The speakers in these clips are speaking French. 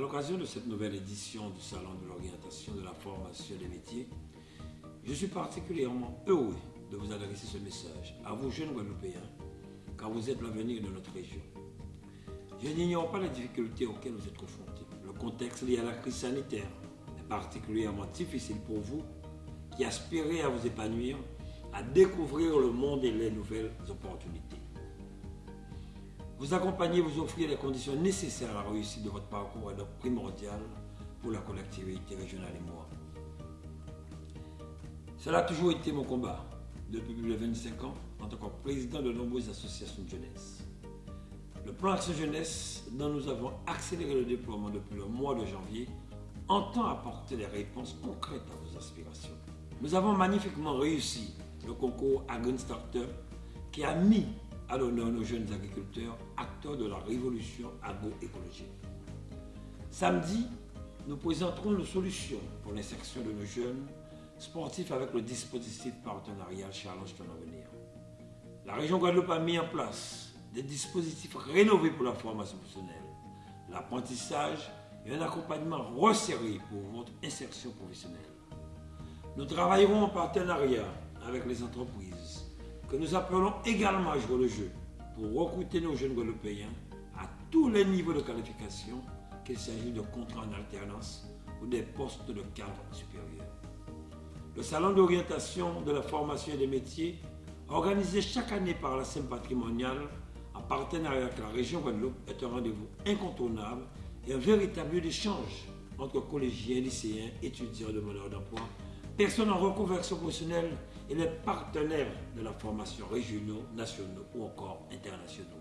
l'occasion de cette nouvelle édition du Salon de l'orientation de la formation des métiers, je suis particulièrement heureux de vous adresser ce message à vous jeunes Guadeloupéens, car vous êtes l'avenir de notre région. Je n'ignore pas les difficultés auxquelles vous êtes confrontés. Le contexte lié à la crise sanitaire est particulièrement difficile pour vous qui aspirez à vous épanouir, à découvrir le monde et les nouvelles opportunités. Vous accompagner, vous offrir les conditions nécessaires à la réussite de votre parcours est donc primordial pour la collectivité régionale et moi. Cela a toujours été mon combat depuis plus de 25 ans en tant que président de nombreuses associations de jeunesse. Le plan Action Jeunesse, dont nous avons accéléré le déploiement depuis le mois de janvier, entend apporter des réponses concrètes à vos aspirations. Nous avons magnifiquement réussi le concours Agri Startup qui a mis à l'honneur nos jeunes agriculteurs, acteurs de la révolution agroécologique. Samedi, nous présenterons une solution pour l'insertion de nos jeunes sportifs avec le dispositif partenarial Challenge Ton Avenir. La région Guadeloupe a mis en place des dispositifs rénovés pour la formation professionnelle, l'apprentissage et un accompagnement resserré pour votre insertion professionnelle. Nous travaillerons en partenariat avec les entreprises que nous appelons également à jouer le jeu pour recruter nos jeunes Guadeloupéens à tous les niveaux de qualification, qu'il s'agisse de contrats en alternance ou des postes de cadre supérieur. Le salon d'orientation de la formation et des métiers, organisé chaque année par la scène patrimoniale en partenariat avec la région Guadeloupe, est un rendez-vous incontournable et un véritable lieu d'échange entre collégiens, lycéens, étudiants, demandeurs d'emploi, personnes en reconversion professionnelle et les partenaires de la formation régionaux, nationaux ou encore internationaux.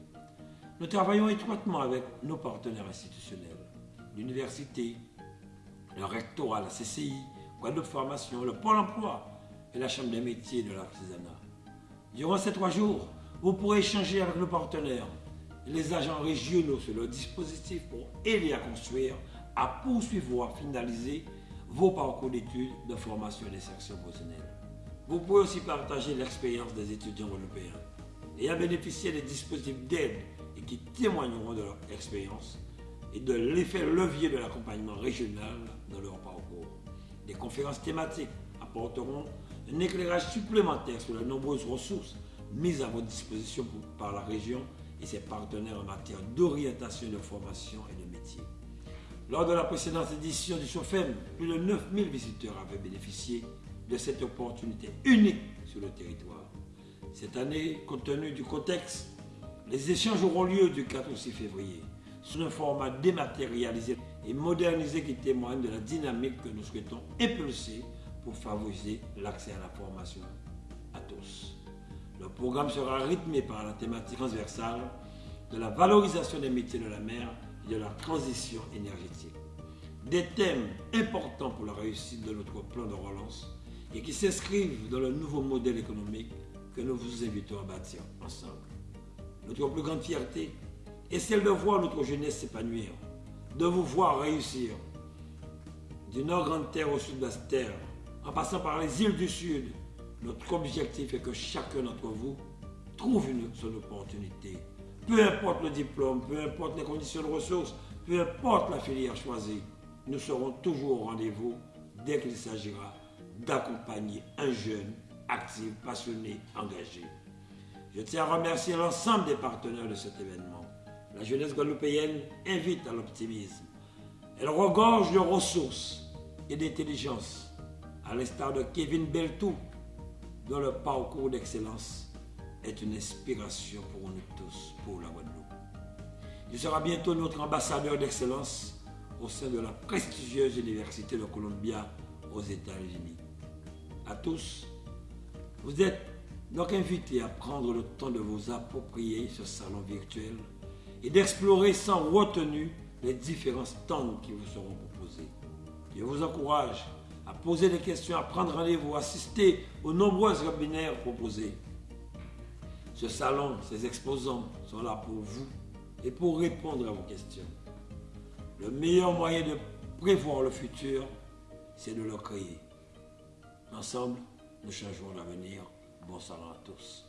Nous travaillons étroitement avec nos partenaires institutionnels, l'université, le rectorat, la CCI, Guadeloupe Formation, le Pôle emploi et la Chambre des métiers de l'artisanat. Durant ces trois jours, vous pourrez échanger avec nos partenaires et les agents régionaux sur le dispositif pour aider à construire, à poursuivre ou à finaliser vos parcours d'études, de formation et d'insertion professionnelle. Vous pouvez aussi partager l'expérience des étudiants européens et à bénéficier des dispositifs d'aide et qui témoigneront de leur expérience et de l'effet levier de l'accompagnement régional dans leur parcours. Des conférences thématiques apporteront un éclairage supplémentaire sur les nombreuses ressources mises à votre disposition par la région et ses partenaires en matière d'orientation, de formation et de métier. Lors de la précédente édition du SOFEM, plus de 9000 visiteurs avaient bénéficié de cette opportunité unique sur le territoire. Cette année, compte tenu du contexte, les échanges auront lieu du 4 au 6 février sous un format dématérialisé et modernisé qui témoigne de la dynamique que nous souhaitons impulser pour favoriser l'accès à la formation à tous. Le programme sera rythmé par la thématique transversale de la valorisation des métiers de la mer de la transition énergétique. Des thèmes importants pour la réussite de notre plan de relance et qui s'inscrivent dans le nouveau modèle économique que nous vous invitons à bâtir ensemble. Notre plus grande fierté est celle de voir notre jeunesse s'épanouir de vous voir réussir. Du nord grande terre au sud basse terre, en passant par les îles du sud, notre objectif est que chacun d'entre vous trouve une, son opportunité. Peu importe le diplôme, peu importe les conditions de ressources, peu importe la filière choisie, nous serons toujours au rendez-vous dès qu'il s'agira d'accompagner un jeune actif, passionné, engagé. Je tiens à remercier l'ensemble des partenaires de cet événement. La jeunesse guadeloupéenne invite à l'optimisme. Elle regorge de ressources et d'intelligence, à l'instar de Kevin Beltou, dont le parcours d'excellence est une inspiration pour nous tous, pour la Guadeloupe. Il sera bientôt notre ambassadeur d'excellence au sein de la prestigieuse Université de Columbia aux États-Unis. À tous, vous êtes donc invités à prendre le temps de vous approprier ce salon virtuel et d'explorer sans retenue les différents stands qui vous seront proposés. Je vous encourage à poser des questions, à prendre rendez-vous, à assister aux nombreux webinaires proposés. Ce salon, ces exposants sont là pour vous et pour répondre à vos questions. Le meilleur moyen de prévoir le futur, c'est de le créer. Ensemble, nous changeons l'avenir. Bon salon à tous.